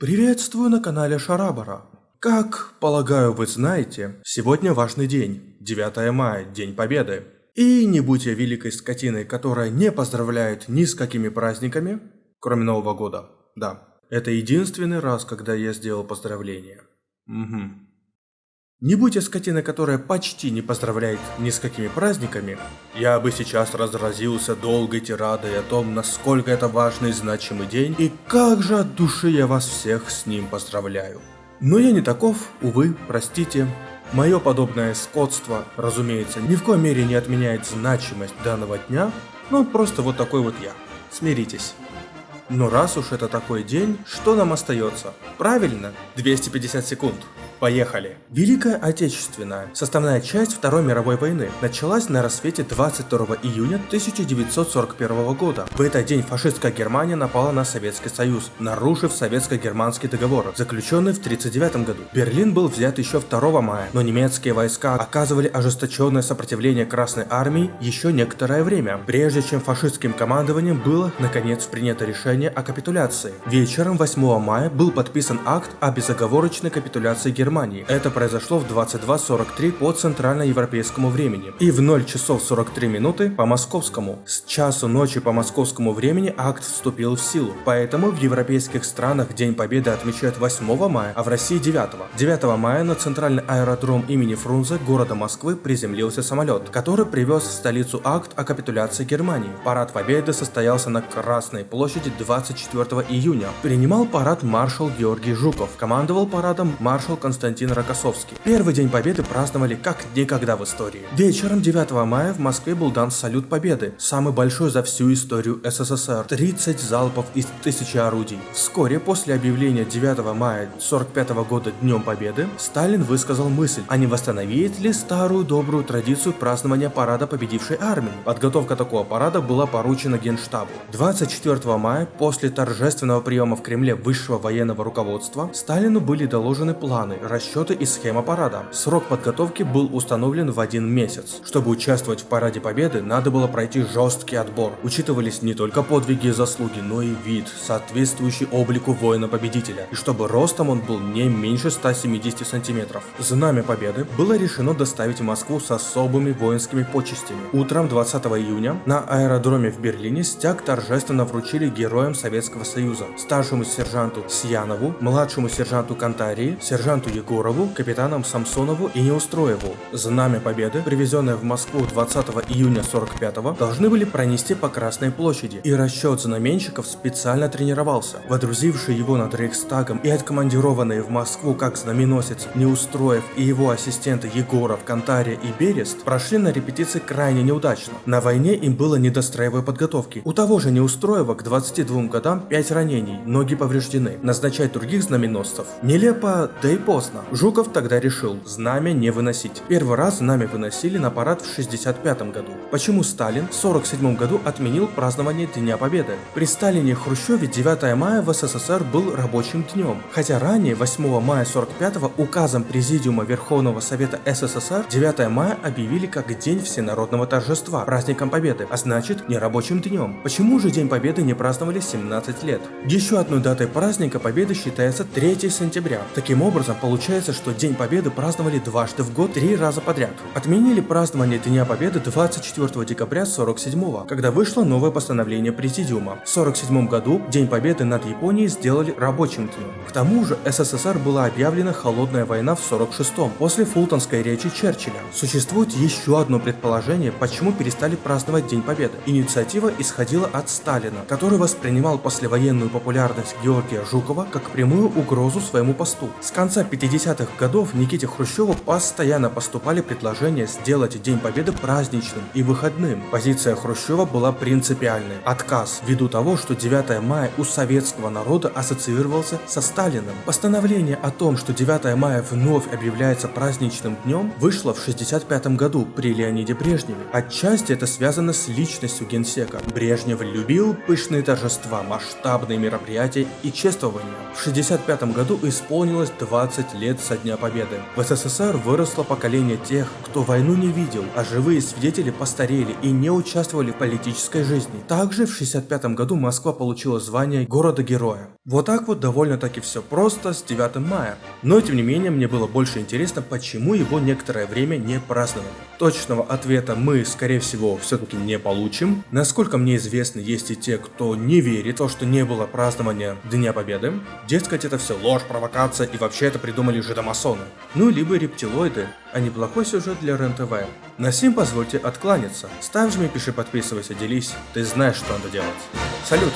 Приветствую на канале Шарабара. Как, полагаю, вы знаете, сегодня важный день, 9 мая, День Победы. И не будь я великой скотиной, которая не поздравляет ни с какими праздниками, кроме Нового года. Да, это единственный раз, когда я сделал поздравление. Угу. Не будь я скотиной, которая почти не поздравляет ни с какими праздниками, я бы сейчас разразился долгой тирадой о том, насколько это важный и значимый день, и как же от души я вас всех с ним поздравляю. Но я не таков, увы, простите. Мое подобное скотство, разумеется, ни в коей мере не отменяет значимость данного дня, но просто вот такой вот я. Смиритесь. Но раз уж это такой день, что нам остается? Правильно, 250 секунд. Поехали! Великая Отечественная, составная часть Второй мировой войны, началась на рассвете 22 июня 1941 года. В этот день фашистская Германия напала на Советский Союз, нарушив советско-германский договор, заключенный в 1939 году. Берлин был взят еще 2 мая, но немецкие войска оказывали ожесточенное сопротивление Красной Армии еще некоторое время, прежде чем фашистским командованием было, наконец, принято решение о капитуляции. Вечером 8 мая был подписан акт о безоговорочной капитуляции Германии Германии. Это произошло в 22.43 по центральноевропейскому времени и в 0 часов 43 минуты по московскому. С часу ночи по московскому времени акт вступил в силу. Поэтому в европейских странах День Победы отмечают 8 мая, а в России 9. 9 мая на центральный аэродром имени Фрунзе города Москвы приземлился самолет, который привез в столицу акт о капитуляции Германии. Парад Победы состоялся на Красной площади 24 июня. Принимал парад маршал Георгий Жуков, командовал парадом маршал Константин Константин Рокоссовский. Первый день Победы праздновали как никогда в истории. Вечером 9 мая в Москве был дан салют Победы, самый большой за всю историю СССР. 30 залпов из тысячи орудий. Вскоре после объявления 9 мая 45 года Днем Победы, Сталин высказал мысль, а не восстановить ли старую добрую традицию празднования парада победившей армии. Подготовка такого парада была поручена Генштабу. 24 мая, после торжественного приема в Кремле высшего военного руководства, Сталину были доложены планы расчеты и схема парада. Срок подготовки был установлен в один месяц. Чтобы участвовать в параде победы, надо было пройти жесткий отбор. Учитывались не только подвиги и заслуги, но и вид, соответствующий облику воина-победителя. И чтобы ростом он был не меньше 170 сантиметров. Знамя победы было решено доставить в Москву с особыми воинскими почестями. Утром 20 июня на аэродроме в Берлине стяг торжественно вручили героям Советского Союза, старшему сержанту Сьянову, младшему сержанту Кантарии, сержанту Егорову, капитанам Самсонову и Неустроеву. Знамя Победы, привезенное в Москву 20 июня 45-го, должны были пронести по Красной площади, и расчет знаменщиков специально тренировался. Водрузивший его над Рейхстагом и откомандированные в Москву как знаменосец Неустроев и его ассистенты Егоров, Кантария и Берест прошли на репетиции крайне неудачно. На войне им было не до строевой подготовки. У того же Неустроева к 22 годам 5 ранений, ноги повреждены. Назначать других знаменосцев нелепо, да и поздно поздно. Жуков тогда решил знамя не выносить. Первый раз знамя выносили на парад в 65 году. Почему Сталин в 47 году отменил празднование Дня Победы? При Сталине и Хрущеве 9 мая в СССР был рабочим днем. Хотя ранее 8 мая 45 указом Президиума Верховного Совета СССР 9 мая объявили как День всенародного торжества, праздником Победы, а значит не рабочим днем. Почему же День Победы не праздновали 17 лет? Еще одной датой праздника Победы считается 3 сентября. Таким образом, Получается, что День Победы праздновали дважды в год, три раза подряд. Отменили празднование Дня Победы 24 декабря 47 когда вышло новое постановление Президиума. В 47 году День Победы над Японией сделали рабочим днем. К тому же СССР была объявлена холодная война в 46-м, после фултонской речи Черчилля. Существует еще одно предположение, почему перестали праздновать День Победы. Инициатива исходила от Сталина, который воспринимал послевоенную популярность Георгия Жукова как прямую угрозу своему посту. С конца 50-х годов Никите Хрущеву постоянно поступали предложения сделать День Победы праздничным и выходным. Позиция Хрущева была принципиальной. Отказ, ввиду того, что 9 мая у советского народа ассоциировался со Сталиным. Постановление о том, что 9 мая вновь объявляется праздничным днем, вышло в 65 году при Леониде Брежневе. Отчасти это связано с личностью генсека. Брежнев любил пышные торжества, масштабные мероприятия и чествования. В 65 году исполнилось 20 60 лет со Дня Победы. В СССР выросло поколение тех, кто войну не видел, а живые свидетели постарели и не участвовали в политической жизни. Также в 65 году Москва получила звание города-героя. Вот так вот довольно-таки все просто с 9 мая. Но тем не менее мне было больше интересно, почему его некоторое время не праздновали. Точного ответа мы, скорее всего, все-таки не получим. Насколько мне известно, есть и те, кто не верит в то, что не было празднования Дня Победы. Дескать, это все ложь, провокация и вообще это придумали жидомасоны. Ну, либо рептилоиды, а неплохой сюжет для РЕН-ТВ. На сим позвольте откланяться. Ставь, жми, пиши, подписывайся, делись. Ты знаешь, что надо делать. Салют!